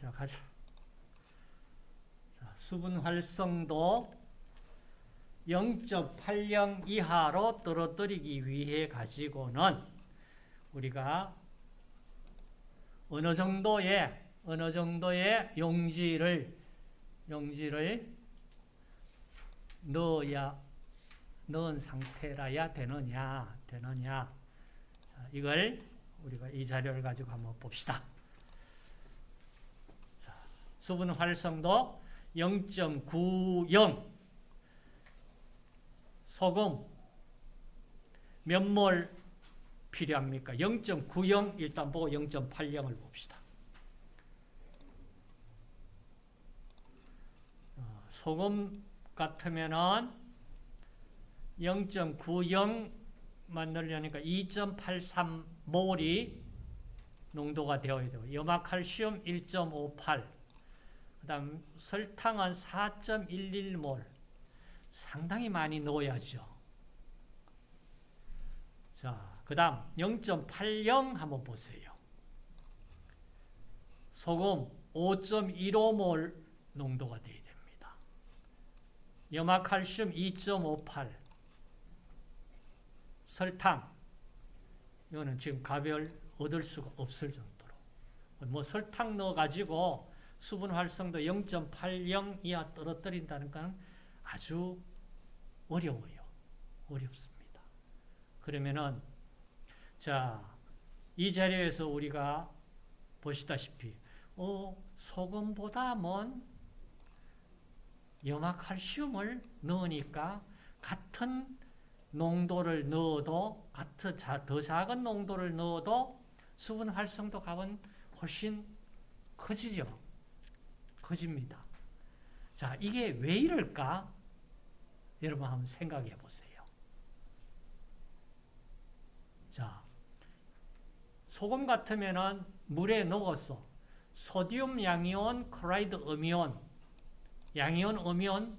자, 가자. 자, 수분 활성도 0.80 이하로 떨어뜨리기 위해 가지고는 우리가 어느 정도의 어느 정도의 용지를 용지를 넣어야 넣은 상태라야 되느냐 되느냐 자, 이걸 우리가 이 자료를 가지고 한번 봅시다. 자, 수분 활성도 0.90 소금 몇몰 필요합니까? 0.90 일단 보고 0.80을 봅시다. 어, 소금 같으면은 0.90 만들려니까 2.83몰이 농도가 되어야 되고 염화칼슘 1.58, 그 다음 설탕은 4.11몰 상당히 많이 넣어야죠. 자, 그 다음 0.80 한번 보세요. 소금 5.15몰 농도가 되어야 됩니다. 염화칼슘 2.58 설탕 이거는 지금 가별 얻을 수가 없을 정도로 뭐 설탕 넣어가지고 수분 활성도 0.80 이하 떨어뜨린다는 건 아주 어려워요. 어렵습니다. 그러면은 자, 이 자리에서 우리가 보시다시피 어, 소금보다는 염화칼슘을 넣으니까 같은 농도를 넣어도 같은 더 작은 농도를 넣어도 수분 활성도 값은 훨씬 커지죠. 커집니다. 자, 이게 왜 이럴까? 여러분 한번 생각해 보세요. 자, 소금 같으면은 물에 녹았어. 소디움 양이온, 클라이드 음이온, 양이온 음이온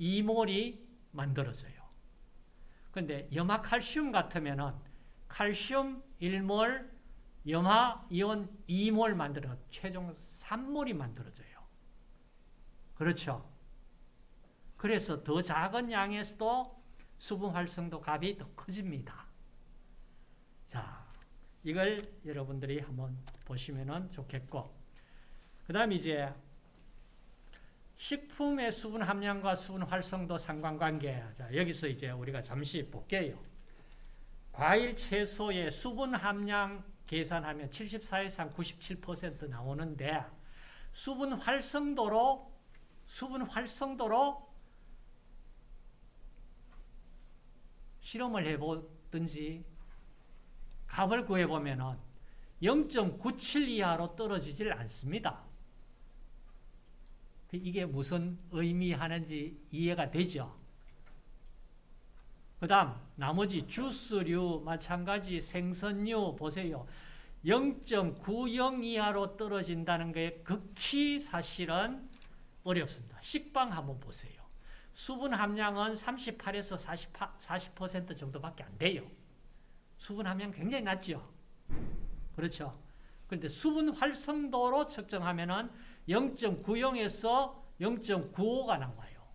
2몰이 만들어져요. 근데 염화 칼슘 같으면은 칼슘 1몰, 염화 이온 2몰 만들어 최종 3몰이 만들어져요. 그렇죠? 그래서 더 작은 양에서도 수분 활성도 값이 더 커집니다. 자, 이걸 여러분들이 한번 보시면 좋겠고 그 다음 이제 식품의 수분 함량과 수분 활성도 상관관계 자, 여기서 이제 우리가 잠시 볼게요. 과일, 채소의 수분 함량 계산하면 74에서 97% 나오는데 수분 활성도로 수분 활성도로 실험을 해보든지 값을 구해보면 0.97 이하로 떨어지질 않습니다. 이게 무슨 의미하는지 이해가 되죠? 그 다음 나머지 주스류 마찬가지 생선류 보세요. 0.90 이하로 떨어진다는 게 극히 사실은 어렵습니다. 식빵 한번 보세요. 수분 함량은 38에서 40, 40% 정도밖에 안 돼요. 수분 함량 굉장히 낮죠. 그렇죠. 그런데 수분 활성도로 측정하면 은 0.90에서 0.95가 나와요.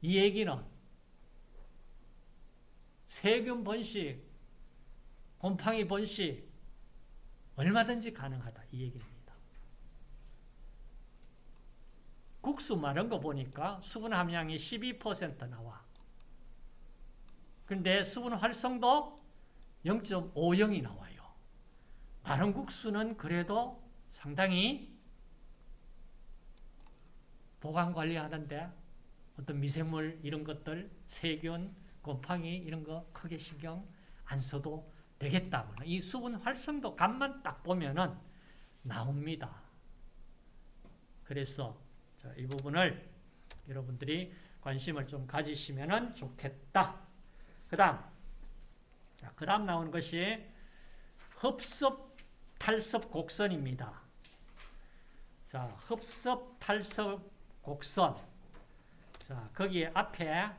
이 얘기는 세균 번식, 곰팡이 번식 얼마든지 가능하다 이 얘기입니다. 국수 마른 거 보니까 수분 함량이 12% 나와. 근데 수분 활성도 0.50이 나와요. 마른 국수는 그래도 상당히 보관 관리하는데 어떤 미생물 이런 것들, 세균, 곰팡이 이런 거 크게 신경 안 써도 되겠다고. 이 수분 활성도 값만 딱 보면은 나옵니다. 그래서 이 부분을 여러분들이 관심을 좀 가지시면 좋겠다. 그 다음, 그 다음 나오는 것이 흡습, 탈습 곡선입니다. 자, 흡습, 탈습 곡선. 자, 거기에 앞에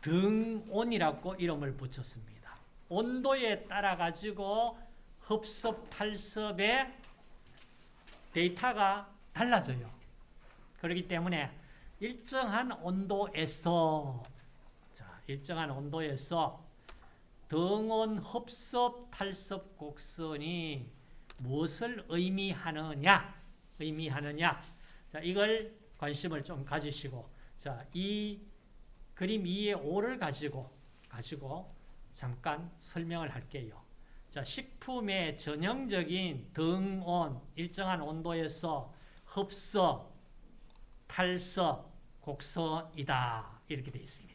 등온이라고 이름을 붙였습니다. 온도에 따라 가지고 흡습, 탈습의 데이터가 달라져요. 그렇기 때문에 일정한 온도에서 자, 일정한 온도에서 등온 흡섭 탈섭 곡선이 무엇을 의미하느냐 의미하느냐 자 이걸 관심을 좀 가지시고 자 이 그림 2의 5를 가지고 가지고 잠깐 설명을 할게요. 자 식품의 전형적인 등온 일정한 온도에서 흡섭 탈섭 곡선이다 이렇게 되어 있습니다.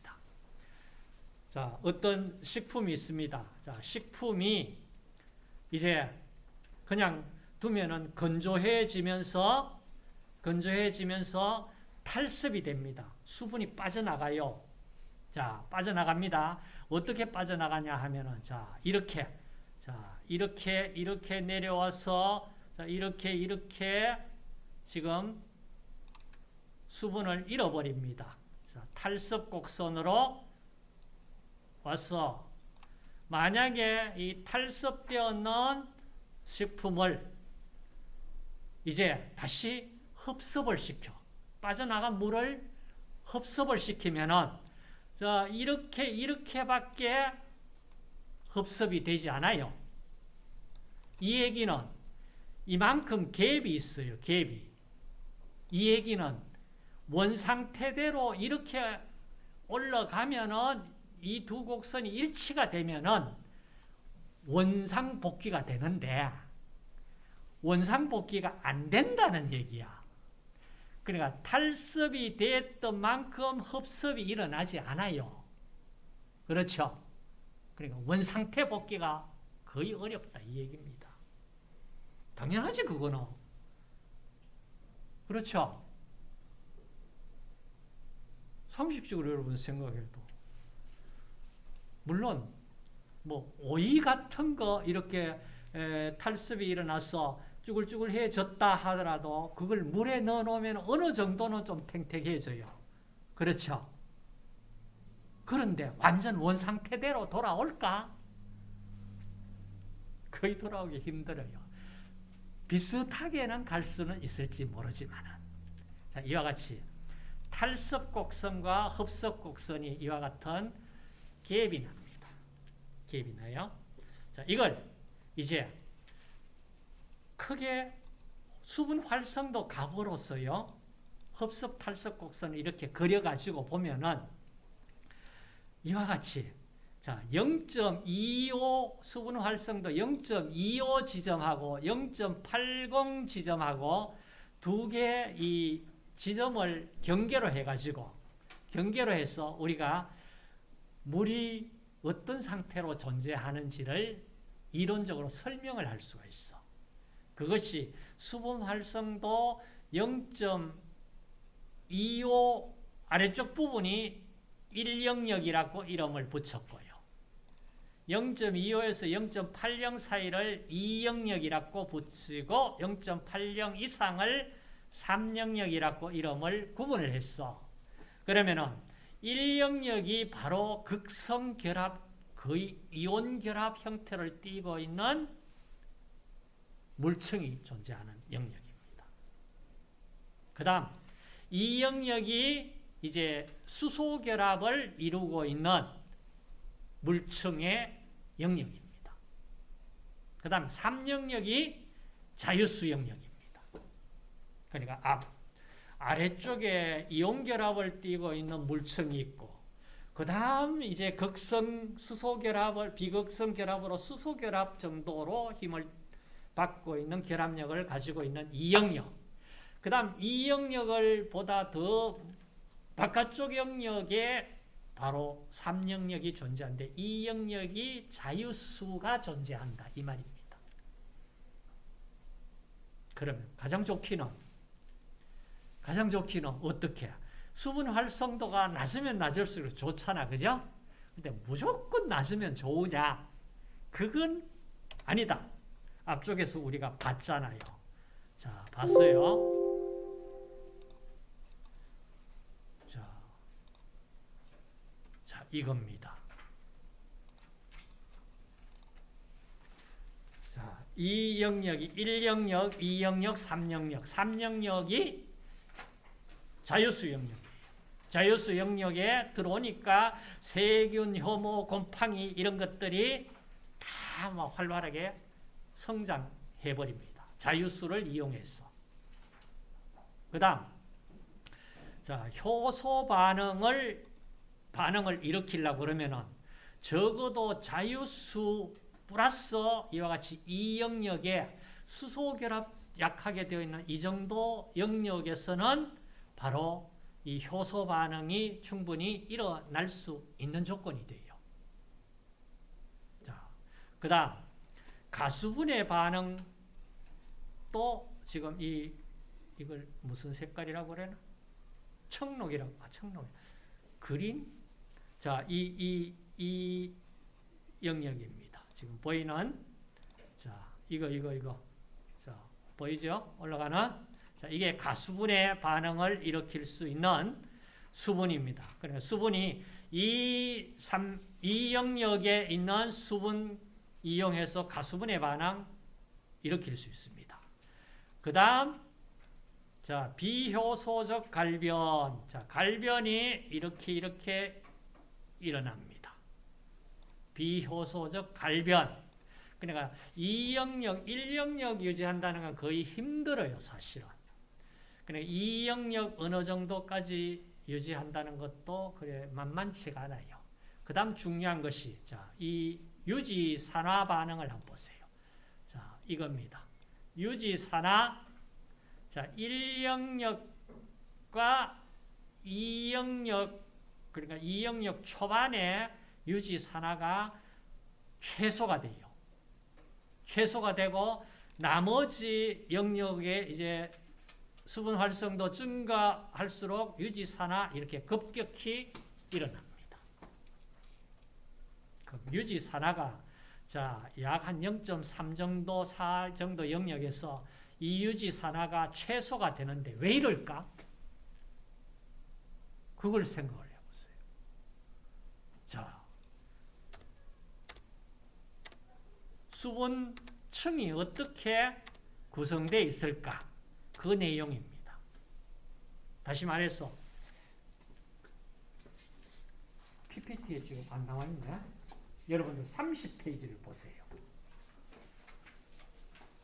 자, 어떤 식품이 있습니다. 자, 식품이 이제 그냥 두면은 건조해지면서 건조해지면서 탈습이 됩니다. 수분이 빠져나가요. 자, 빠져나갑니다. 어떻게 빠져나가냐 하면은 자, 이렇게 자, 이렇게 이렇게 내려와서 자, 이렇게 이렇게 지금 수분을 잃어버립니다. 자, 탈습 곡선으로 와서 만약에 이 탈섭되어 는 식품을 이제 다시 흡습을 시켜 빠져나간 물을 흡습을 시키면은 자 이렇게 이렇게밖에 흡습이 되지 않아요. 이 얘기는 이만큼 갭이 있어요. 갭이. 이 얘기는 원상태대로 이렇게 올라가면은 이 두 곡선이 일치가 되면은 원상복귀가 되는데 원상복귀가 안 된다는 얘기야. 그러니까 탈습이 됐던 만큼 흡습이 일어나지 않아요. 그렇죠? 그러니까 원상태 복귀가 거의 어렵다 이 얘기입니다. 당연하지 그거는. 그렇죠? 상식적으로 여러분 생각해도 물론 뭐 오이 같은 거 이렇게 에, 탈습이 일어나서 쭈글쭈글해졌다 하더라도 그걸 물에 넣어놓으면 어느 정도는 좀 탱탱해져요. 그렇죠? 그런데 완전 원상태대로 돌아올까? 거의 돌아오기 힘들어요. 비슷하게는 갈 수는 있을지 모르지만 자, 이와 같이 탈습 곡선과 흡습 곡선이 이와 같은 갭이 납니다. 갭이 나요. 자, 이걸 이제 크게 수분 활성도 값으로서요. 흡습 탈습 곡선을 이렇게 그려가지고 보면은 이와 같이 자 0.25 수분 활성도 0.25 지점하고 0.80 지점하고 두 개 이 지점을 경계로 해가지고 경계로 해서 우리가 물이 어떤 상태로 존재하는지를 이론적으로 설명을 할 수가 있어. 그것이 수분 활성도 0.25 아래쪽 부분이 1영역이라고 이름을 붙였고요. 0.25에서 0.80 사이를 2영역이라고 붙이고 0.80 이상을 3영역이라고 이름을 구분을 했어. 그러면은 1영역이 바로 극성 결합, 거의 이온 결합 형태를 띠고 있는 물층이 존재하는 영역입니다. 그 다음, 이 영역이 이제 수소 결합을 이루고 있는 물층의 영역입니다. 그 다음, 3영역이 자유수 영역입니다. 그러니까 앞, 아래쪽에 이온 결합을 띠고 있는 물층이 있고 그 다음 이제 극성 수소 결합을 비극성 결합으로 수소 결합 정도로 힘을 받고 있는 결합력을 가지고 있는 이 영역. 그 다음 이 영역을 보다 더 바깥쪽 영역에 바로 3영역이 존재하는데 이 영역이 자유수가 존재한다. 이 말입니다. 그러면 가장 좋기는 가장 좋기는 어떻게? 수분 활성도가 낮으면 낮을수록 좋잖아. 그죠? 근데 무조건 낮으면 좋으냐? 그건 아니다. 앞쪽에서 우리가 봤잖아요. 자, 봤어요. 자, 자 이겁니다. 자, 이 영역이 1영역, 2영역, 3영역. 3영역이 자유수 영역이에요. 자유수 영역에 들어오니까 세균, 혐오, 곰팡이 이런 것들이 다 막 활발하게 성장해 버립니다. 자유수를 이용해서. 그 다음 자, 효소 반응을 반응을 일으키려고 그러면은 적어도 자유수 플러스 이와 같이 이 영역에 수소 결합 약하게 되어 있는 이 정도 영역에서는 바로 이 효소 반응이 충분히 일어날 수 있는 조건이 돼요. 자, 그 다음 가수분해 반응 또 지금 이 이걸 무슨 색깔이라고 그래나? 청록이라고. 아, 청록. 그린? 자, 이, 이, 이 영역입니다. 지금 보이는, 자, 이거, 이거, 이거. 자, 보이죠? 올라가는. 자, 이게 가수분의 반응을 일으킬 수 있는 수분입니다. 그러니까 수분이 이, 삼, 이 영역에 있는 수분 이용해서 가수분의 반응 일으킬 수 있습니다. 그 다음, 자, 비효소적 갈변. 자, 갈변이 이렇게 이렇게 일어납니다. 비효소적 갈변. 그러니까 이 영역, 1영역 유지한다는 건 거의 힘들어요, 사실은. 그러니까 이 영역 어느 정도까지 유지한다는 것도 그래 만만치가 않아요. 그 다음 중요한 것이, 자, 이 유지 산화 반응을 한번 보세요. 자, 이겁니다. 유지 산화 자, 1영역과 2영역, 그러니까 2영역 초반에 유지 산화가 최소가 돼요. 최소가 되고, 나머지 영역에 이제 수분 활성도 증가할수록 유지 산화 이렇게 급격히 일어납니다. 유지 산화가 자, 약 한 0.3 정도, 4 정도 영역에서 이 유지 산화가 최소가 되는데 왜 이럴까? 그걸 생각을 해보세요. 자, 수분층이 어떻게 구성되어 있을까? 그 내용입니다. 다시 말해서 PPT에 지금 안 나와 있네. 여러분들 30페이지를 보세요.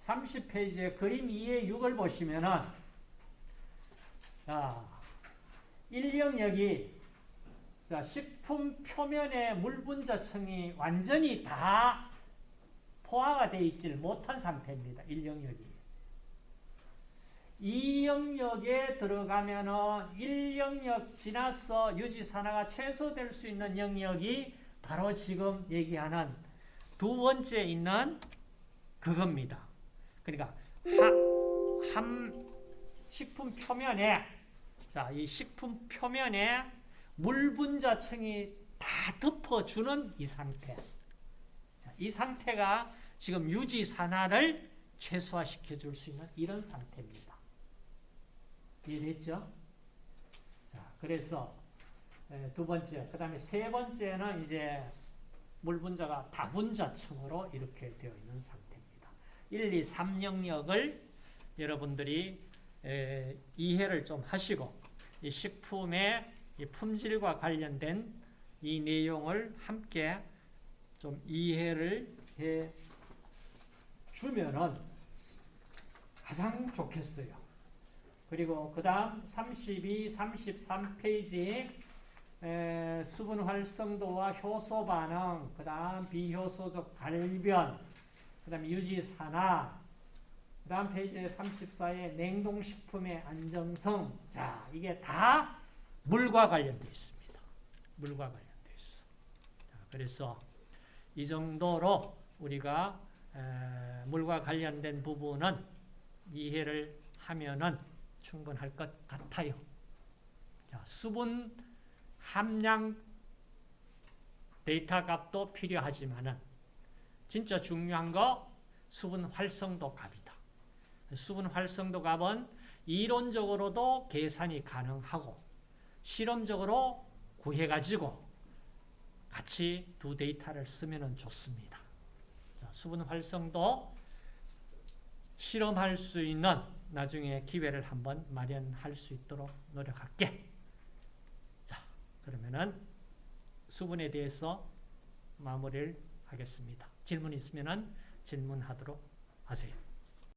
30페이지에 그림 2의 6을 보시면은 자, 1영역이 자, 식품 표면의 물분자층이 완전히 다 포화가 되어 있지 못한 상태입니다. 1영역이. 2영역에 들어가면은 1영역 지나서 유지산화가 최소될 수 있는 영역이 바로 지금 얘기하는 두 번째 있는 그겁니다. 그러니까 한 식품 표면에 자, 이 식품 표면에 물 분자층이 다 덮어주는 이 상태. 자, 이 상태가 지금 유지 산화를 최소화시켜 줄 수 있는 이런 상태입니다. 이해됐죠? 자, 그래서 두 번째, 그 다음에 세 번째는 이제 물 분자가 다분자층으로 이렇게 되어 있는 상태. 1, 2, 3 영역을 여러분들이 에, 이해를 좀 하시고 이 식품의 이 품질과 관련된 이 내용을 함께 좀 이해를 해 주면은 가장 좋겠어요. 그리고 그 다음 32, 33페이지 수분 활성도와 효소 반응, 그 다음 비효소적 발변, 그 다음에 유지 산화, 그 다음 페이지 34에 냉동식품의 안정성. 자, 이게 다 물과 관련되어 있습니다. 물과 관련되어 있어. 자, 그래서 이 정도로 우리가 에, 물과 관련된 부분은 이해를 하면은 충분할 것 같아요. 자, 수분 함량 데이터 값도 필요하지만은 진짜 중요한 거 수분 활성도 값이다. 수분 활성도 값은 이론적으로도 계산이 가능하고 실험적으로 구해가지고 같이 두 데이터를 쓰면 좋습니다. 수분 활성도 실험할 수 있는 나중에 기회를 한번 마련할 수 있도록 노력할게. 자, 그러면은 수분에 대해서 마무리를 하겠습니다. 질문 있으면은 질문하도록 하세요.